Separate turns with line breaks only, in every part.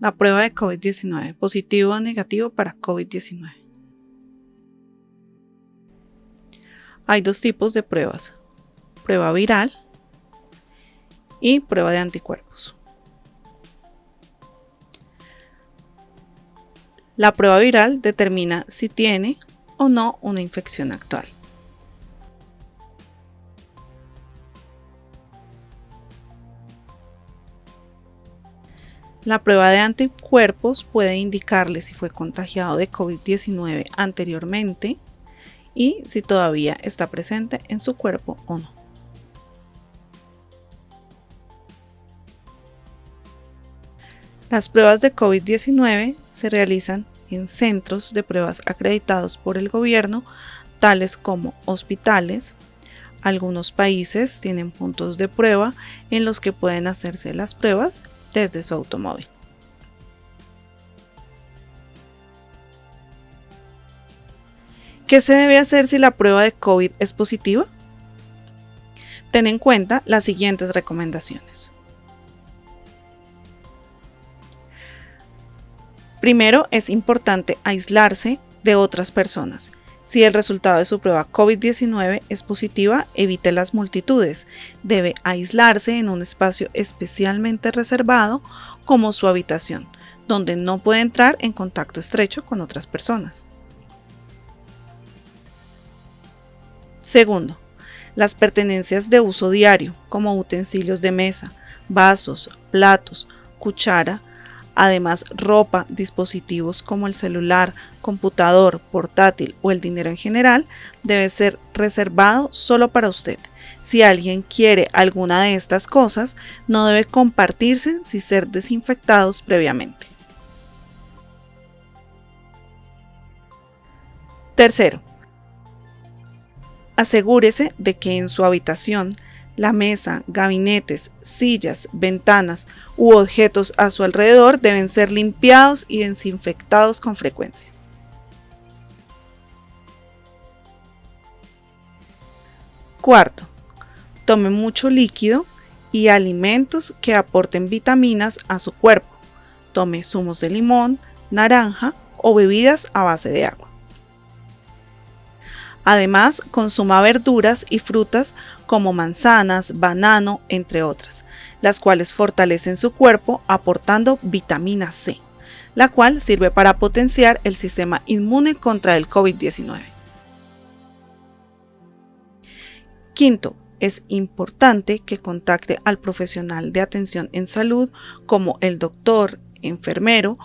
La prueba de COVID-19, positivo o negativo para COVID-19. Hay dos tipos de pruebas, prueba viral y prueba de anticuerpos. La prueba viral determina si tiene o no una infección actual. La prueba de anticuerpos puede indicarle si fue contagiado de COVID-19 anteriormente y si todavía está presente en su cuerpo o no. Las pruebas de COVID-19 se realizan en centros de pruebas acreditados por el gobierno, tales como hospitales. Algunos países tienen puntos de prueba en los que pueden hacerse las pruebas desde su automóvil. ¿Qué se debe hacer si la prueba de COVID es positiva? Ten en cuenta las siguientes recomendaciones. Primero, es importante aislarse de otras personas. Si el resultado de su prueba COVID-19 es positiva, evite las multitudes. Debe aislarse en un espacio especialmente reservado como su habitación, donde no puede entrar en contacto estrecho con otras personas. Segundo, las pertenencias de uso diario, como utensilios de mesa, vasos, platos, cuchara, además ropa, dispositivos como el celular, computador, portátil o el dinero en general, debe ser reservado solo para usted. Si alguien quiere alguna de estas cosas, no debe compartirse sin ser desinfectados previamente. Tercero, Asegúrese de que en su habitación la mesa, gabinetes, sillas, ventanas u objetos a su alrededor deben ser limpiados y desinfectados con frecuencia. Cuarto, tome mucho líquido y alimentos que aporten vitaminas a su cuerpo. Tome zumos de limón, naranja o bebidas a base de agua. Además, consuma verduras y frutas como manzanas, banano, entre otras, las cuales fortalecen su cuerpo aportando vitamina C, la cual sirve para potenciar el sistema inmune contra el COVID-19. Quinto, es importante que contacte al profesional de atención en salud como el doctor, enfermero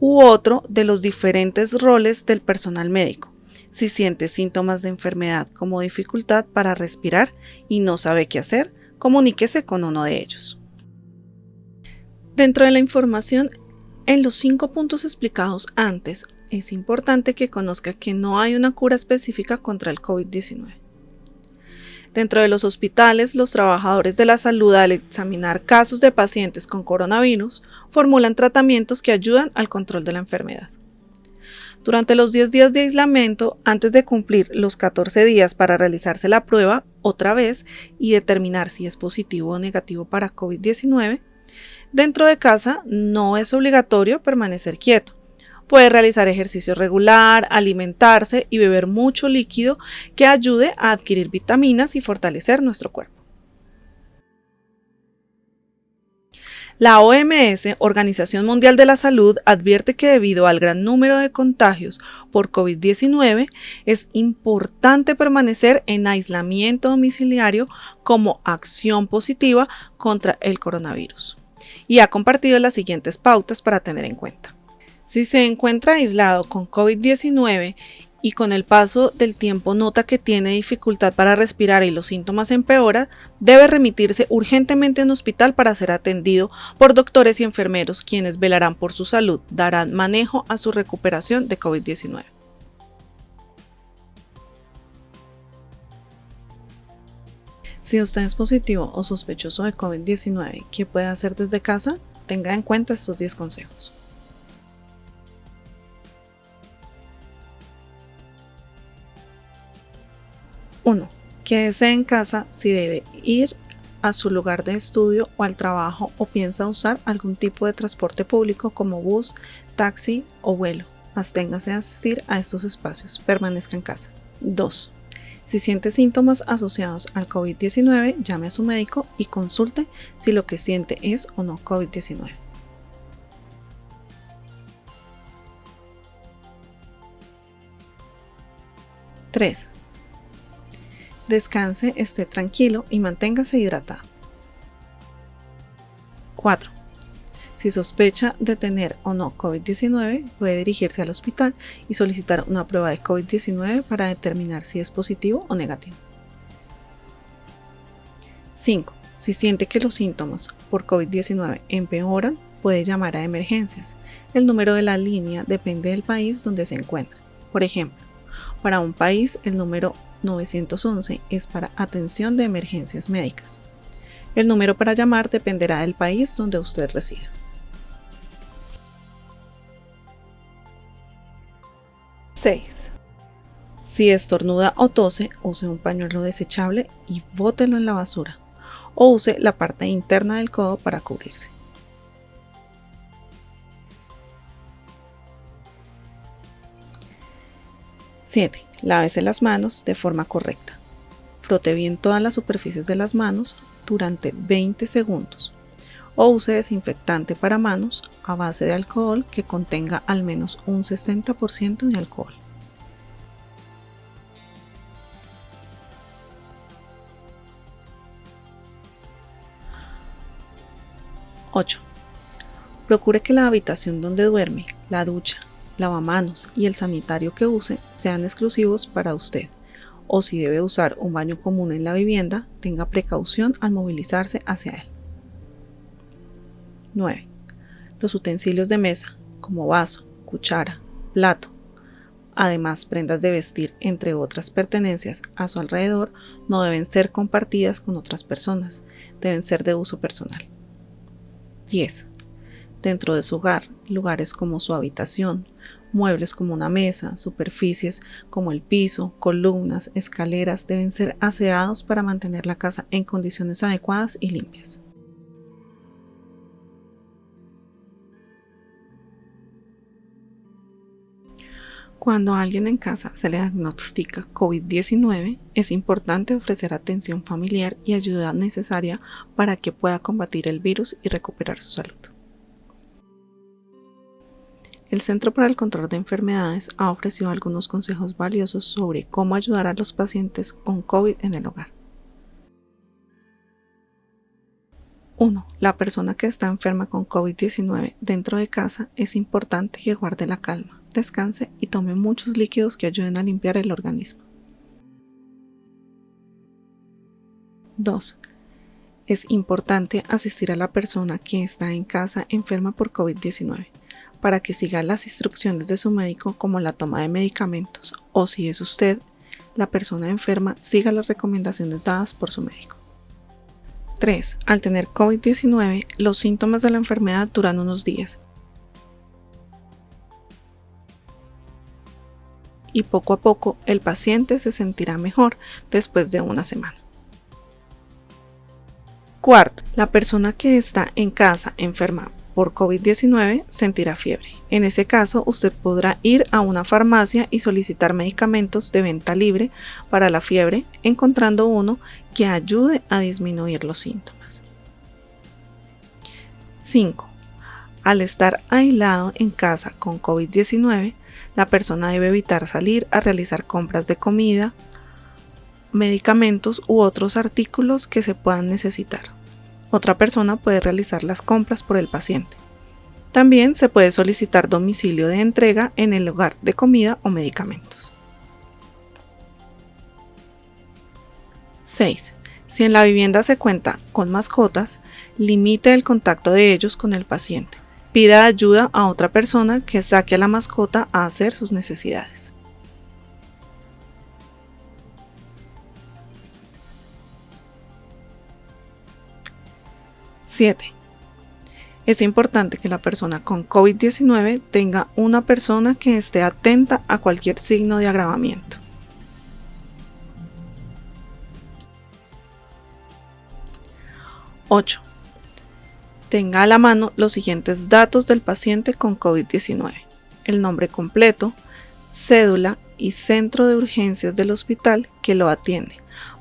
u otro de los diferentes roles del personal médico si siente síntomas de enfermedad como dificultad para respirar y no sabe qué hacer, comuníquese con uno de ellos. Dentro de la información, en los cinco puntos explicados antes, es importante que conozca que no hay una cura específica contra el COVID-19. Dentro de los hospitales, los trabajadores de la salud al examinar casos de pacientes con coronavirus formulan tratamientos que ayudan al control de la enfermedad. Durante los 10 días de aislamiento, antes de cumplir los 14 días para realizarse la prueba otra vez y determinar si es positivo o negativo para COVID-19, dentro de casa no es obligatorio permanecer quieto. Puede realizar ejercicio regular, alimentarse y beber mucho líquido que ayude a adquirir vitaminas y fortalecer nuestro cuerpo. La OMS, Organización Mundial de la Salud, advierte que debido al gran número de contagios por COVID-19, es importante permanecer en aislamiento domiciliario como acción positiva contra el coronavirus. Y ha compartido las siguientes pautas para tener en cuenta. Si se encuentra aislado con COVID-19 y con el paso del tiempo nota que tiene dificultad para respirar y los síntomas empeoran, debe remitirse urgentemente a un hospital para ser atendido por doctores y enfermeros quienes velarán por su salud, darán manejo a su recuperación de COVID-19. Si usted es positivo o sospechoso de COVID-19, ¿qué puede hacer desde casa? Tenga en cuenta estos 10 consejos. 1. Quédese en casa si debe ir a su lugar de estudio o al trabajo o piensa usar algún tipo de transporte público como bus, taxi o vuelo. Absténgase de asistir a estos espacios. Permanezca en casa. 2. Si siente síntomas asociados al COVID-19, llame a su médico y consulte si lo que siente es o no COVID-19. ¡3! Descanse, esté tranquilo y manténgase hidratado. 4. Si sospecha de tener o no COVID-19, puede dirigirse al hospital y solicitar una prueba de COVID-19 para determinar si es positivo o negativo. 5. Si siente que los síntomas por COVID-19 empeoran, puede llamar a emergencias. El número de la línea depende del país donde se encuentre. Por ejemplo, para un país el número 911 es para atención de emergencias médicas. El número para llamar dependerá del país donde usted resida. 6. Si estornuda o tose, use un pañuelo desechable y bótelo en la basura, o use la parte interna del codo para cubrirse. 7. Lávese las manos de forma correcta. Frote bien todas las superficies de las manos durante 20 segundos o use desinfectante para manos a base de alcohol que contenga al menos un 60% de alcohol. ¡8! Procure que la habitación donde duerme, la ducha, lavamanos y el sanitario que use sean exclusivos para usted, o si debe usar un baño común en la vivienda, tenga precaución al movilizarse hacia él. 9. Los utensilios de mesa, como vaso, cuchara, plato, además prendas de vestir, entre otras pertenencias a su alrededor, no deben ser compartidas con otras personas, deben ser de uso personal. 10. Dentro de su hogar, lugares como su habitación, muebles como una mesa, superficies como el piso, columnas, escaleras deben ser aseados para mantener la casa en condiciones adecuadas y limpias. Cuando a alguien en casa se le diagnostica COVID-19, es importante ofrecer atención familiar y ayuda necesaria para que pueda combatir el virus y recuperar su salud. El Centro para el Control de Enfermedades ha ofrecido algunos consejos valiosos sobre cómo ayudar a los pacientes con COVID en el hogar. 1. La persona que está enferma con COVID-19 dentro de casa es importante que guarde la calma descanse y tome muchos líquidos que ayuden a limpiar el organismo. 2. Es importante asistir a la persona que está en casa enferma por COVID-19 para que siga las instrucciones de su médico como la toma de medicamentos o si es usted la persona enferma, siga las recomendaciones dadas por su médico. 3. Al tener COVID-19, los síntomas de la enfermedad duran unos días y poco a poco el paciente se sentirá mejor después de una semana. Cuarto, la persona que está en casa enferma por COVID-19 sentirá fiebre. En ese caso, usted podrá ir a una farmacia y solicitar medicamentos de venta libre para la fiebre, encontrando uno que ayude a disminuir los síntomas. 5. Al estar aislado en casa con COVID-19, la persona debe evitar salir a realizar compras de comida, medicamentos u otros artículos que se puedan necesitar. Otra persona puede realizar las compras por el paciente. También se puede solicitar domicilio de entrega en el lugar de comida o medicamentos. 6. Si en la vivienda se cuenta con mascotas, limite el contacto de ellos con el paciente pida ayuda a otra persona que saque a la mascota a hacer sus necesidades. ¡7! Es importante que la persona con COVID-19 tenga una persona que esté atenta a cualquier signo de agravamiento. 8. Tenga a la mano los siguientes datos del paciente con COVID-19. El nombre completo, cédula y centro de urgencias del hospital que lo atiende,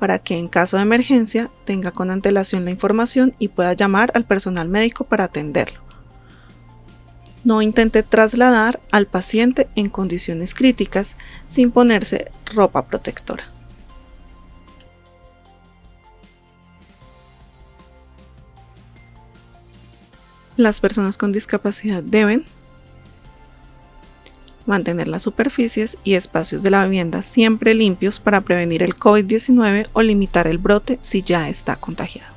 para que en caso de emergencia tenga con antelación la información y pueda llamar al personal médico para atenderlo. No intente trasladar al paciente en condiciones críticas sin ponerse ropa protectora. Las personas con discapacidad deben mantener las superficies y espacios de la vivienda siempre limpios para prevenir el COVID-19 o limitar el brote si ya está contagiado.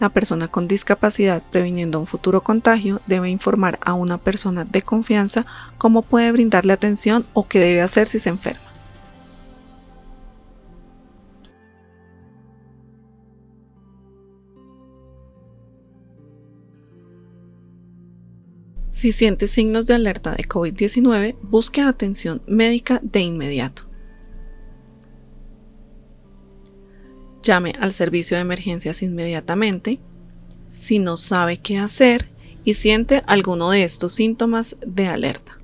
La persona con discapacidad previniendo un futuro contagio debe informar a una persona de confianza cómo puede brindarle atención o qué debe hacer si se enferma. Si siente signos de alerta de COVID-19, busque atención médica de inmediato. Llame al servicio de emergencias inmediatamente. Si no sabe qué hacer y siente alguno de estos síntomas de alerta.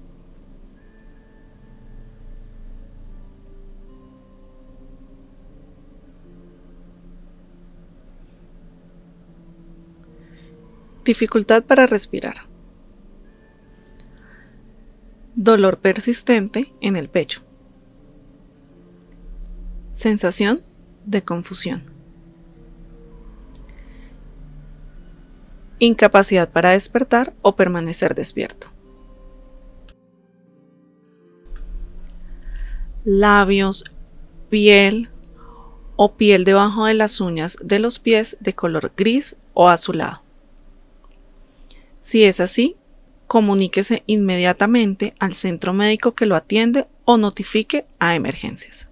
Dificultad para respirar dolor persistente en el pecho, sensación de confusión, incapacidad para despertar o permanecer despierto, labios, piel o piel debajo de las uñas de los pies de color gris o azulado. Si es así, comuníquese inmediatamente al centro médico que lo atiende o notifique a emergencias.